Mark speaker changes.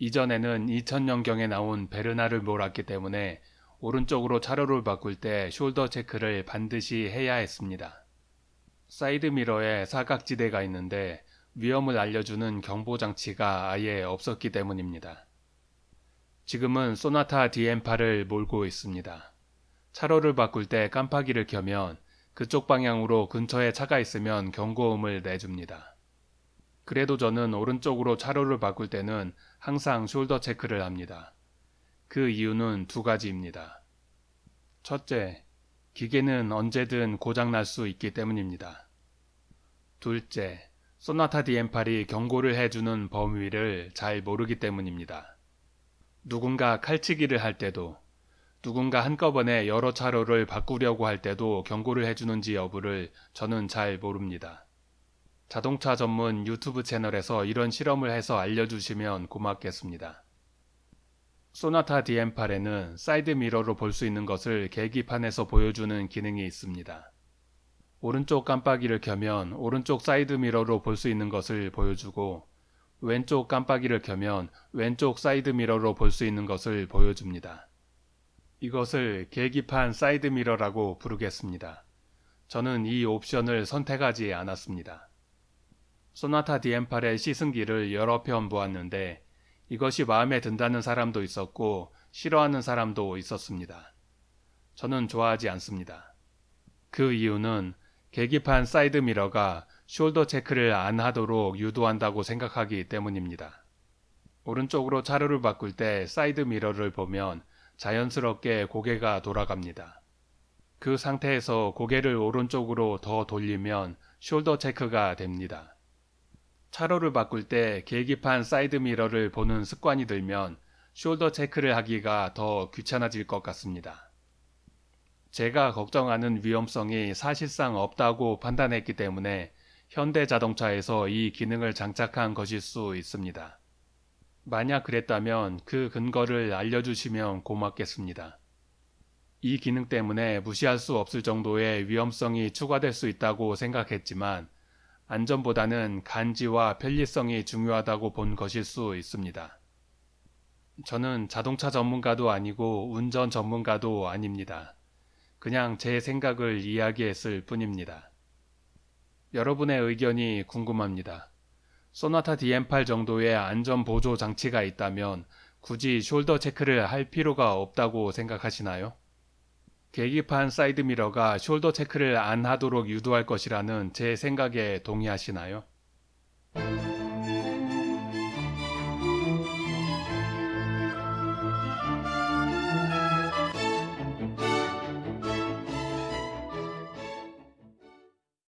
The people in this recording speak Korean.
Speaker 1: 이전에는 2000년경에 나온 베르나를 몰았기 때문에 오른쪽으로 차로를 바꿀 때 shoulder check를 반드시 해야 했습니다. 사이드미러에 사각지대가 있는데 위험을 알려주는 경보장치가 아예 없었기 때문입니다. 지금은 쏘나타 DN8을 몰고 있습니다. 차로를 바꿀 때 깜빡이를 켜면 그쪽 방향으로 근처에 차가 있으면 경고음을 내줍니다. 그래도 저는 오른쪽으로 차로를 바꿀 때는 항상 숄더 체크를 합니다. 그 이유는 두 가지입니다. 첫째, 기계는 언제든 고장날 수 있기 때문입니다. 둘째, 소나타 DM8이 경고를 해주는 범위를 잘 모르기 때문입니다. 누군가 칼치기를 할 때도 누군가 한꺼번에 여러 차로를 바꾸려고 할 때도 경고를 해주는지 여부를 저는 잘 모릅니다. 자동차 전문 유튜브 채널에서 이런 실험을 해서 알려주시면 고맙겠습니다. 쏘나타 DN8에는 사이드 미러로 볼 수 있는 것을 계기판에서 보여주는 기능이 있습니다. 오른쪽 깜빡이를 켜면 오른쪽 사이드 미러로 볼 수 있는 것을 보여주고 왼쪽 깜빡이를 켜면 왼쪽 사이드 미러로 볼 수 있는 것을 보여줍니다. 이것을 계기판 사이드 미러라고 부르겠습니다. 저는 이 옵션을 선택하지 않았습니다. 쏘나타 DN8의 시승기를 여러 편 보았는데 이것이 마음에 든다는 사람도 있었고 싫어하는 사람도 있었습니다. 저는 좋아하지 않습니다. 그 이유는 계기판 사이드 미러가 shoulder check를 안 하도록 유도한다고 생각하기 때문입니다. 오른쪽으로 차로를 바꿀 때 사이드 미러를 보면 자연스럽게 고개가 돌아갑니다. 그 상태에서 고개를 오른쪽으로 더 돌리면 shoulder check가 됩니다. 차로를 바꿀 때 계기판 사이드 미러를 보는 습관이 들면 shoulder check를 하기가 더 귀찮아질 것 같습니다. 제가 걱정하는 위험성이 사실상 없다고 판단했기 때문에 현대 자동차에서 이 기능을 장착한 것일 수 있습니다. 만약 그랬다면 그 근거를 알려주시면 고맙겠습니다. 이 기능 때문에 무시할 수 없을 정도의 위험성이 추가될 수 있다고 생각했지만 안전보다는 간지와 편리성이 중요하다고 본 것일 수 있습니다. 저는 자동차 전문가도 아니고 운전 전문가도 아닙니다. 그냥 제 생각을 이야기했을 뿐입니다. 여러분의 의견이 궁금합니다. 쏘나타 DN8 정도의 안전 보조 장치가 있다면 굳이 shoulder check를 할 필요가 없다고 생각하시나요? 계기판 사이드미러가 shoulder check를 안 하도록 유도할 것이라는 제 생각에 동의하시나요?